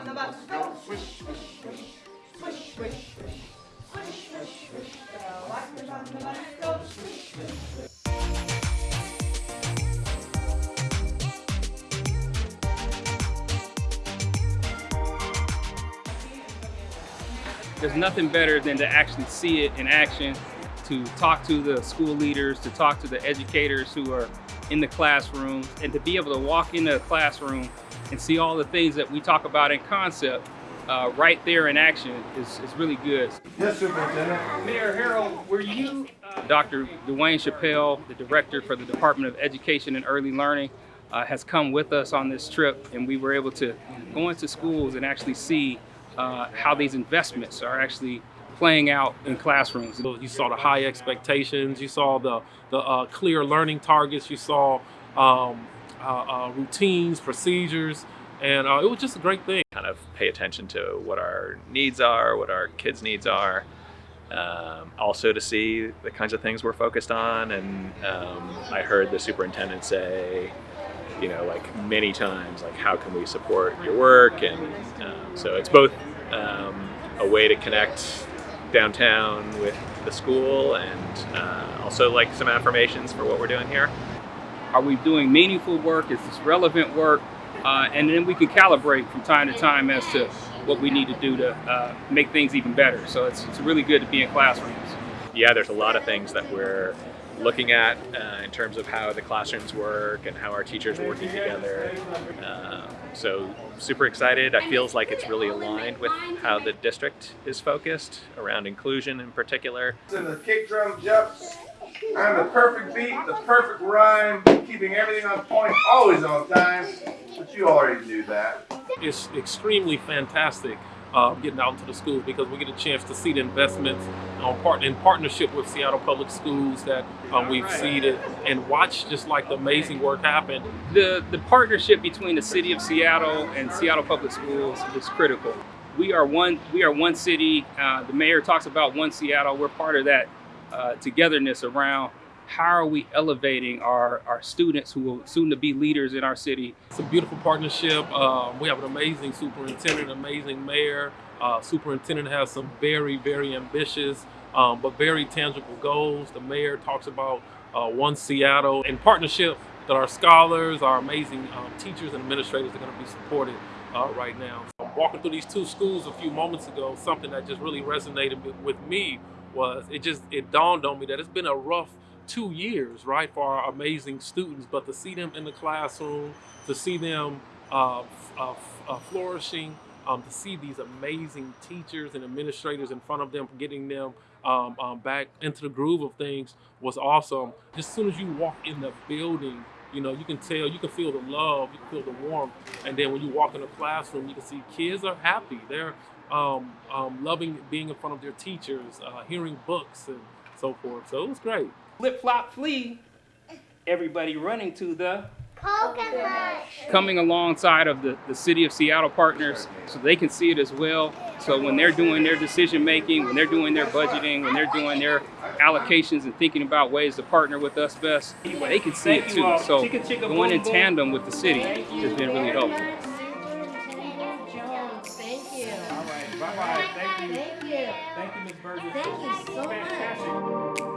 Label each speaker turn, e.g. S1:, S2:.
S1: on the bus go. Swish, swish, swish. Swish, swish, swish. Swish, swish, swish. On the bus go. Swish, swish.
S2: There's nothing better than to actually see it in action, to talk to the school leaders, to talk to the educators who are in the classroom, and to be able to walk into a classroom and see all the things that we talk about in concept uh, right there in action is, is really good.
S3: Yes, Superintendent.
S2: Mayor Harrell, were you? Uh, Dr. Dwane Chappelle, the director for the Department of Education and Early Learning, uh, has come with us on this trip, and we were able to go into schools and actually see uh, how these investments are actually playing out in classrooms.
S4: You saw the high expectations. You saw the the uh, clear learning targets. You saw um, uh, uh, routines, procedures, and uh, it was just a great thing.
S5: kind of pay attention to what our needs are, what our kids' needs are. Um, also to see the kinds of things we're focused on. And um, I heard the superintendent say, you know, like many times, like how can we support your work? And um, so it's both um, a way to connect downtown with the school and uh, also like some affirmations for what we're doing here.
S2: Are we doing meaningful work? Is this relevant work? Uh, and then we can calibrate from time to time as to what we need to do to uh, make things even better. So it's, it's really good to be in classrooms.
S5: yeah, there's a lot of things that we're looking at uh, in terms of how the classrooms work and how our teachers are working together. Um, so super excited. I feels like it's really aligned with how the district is focused around inclusion in particular.
S3: And the kick drum jumps. I'm the perfect beat, the perfect rhyme, keeping everything on point, always on time. But you already knew that.
S4: It's extremely fantastic uh, getting out into the schools because we get a chance to see the investments on part in partnership with Seattle Public Schools that um, we've seeded and watch just like the amazing work happen.
S2: The, the partnership between the city of Seattle and Seattle Public Schools is critical. We are one, we are one city. Uh, the mayor talks about one Seattle. We're part of that uh, togetherness around how are we elevating our, our students who will soon to be leaders in our city.
S4: It's a beautiful partnership. Um, we have an amazing superintendent, amazing mayor. Uh, superintendent has some very, very ambitious um, but very tangible goals. The mayor talks about uh, One Seattle in partnership that our scholars, our amazing um, teachers and administrators are going to be supported uh, right now. Walking through these two schools a few moments ago, something that just really resonated with me was it just it dawned on me that it's been a rough two years, right, for our amazing students, but to see them in the classroom, to see them uh, uh, uh, flourishing, um, to see these amazing teachers and administrators in front of them, getting them um, um, back into the groove of things was awesome. As soon as you walk in the building, you know, you can tell, you can feel the love, you can feel the warmth, and then when you walk in the classroom, you can see kids are happy. They're um, um, loving being in front of their teachers, uh, hearing books and so forth. So it was great.
S2: Flip flop flee, everybody running to the
S6: Poker Rush.
S2: coming alongside of the, the city of Seattle partners so they can see it as well. So when they're doing their decision making, when they're doing their budgeting, when they're doing their allocations and thinking about ways to partner with us best, they can see it too. So going in tandem with the city has been really helpful.
S6: Thank you.
S2: Thank you. Ms. Burgess.
S6: Thank you so much.
S2: Fantastic.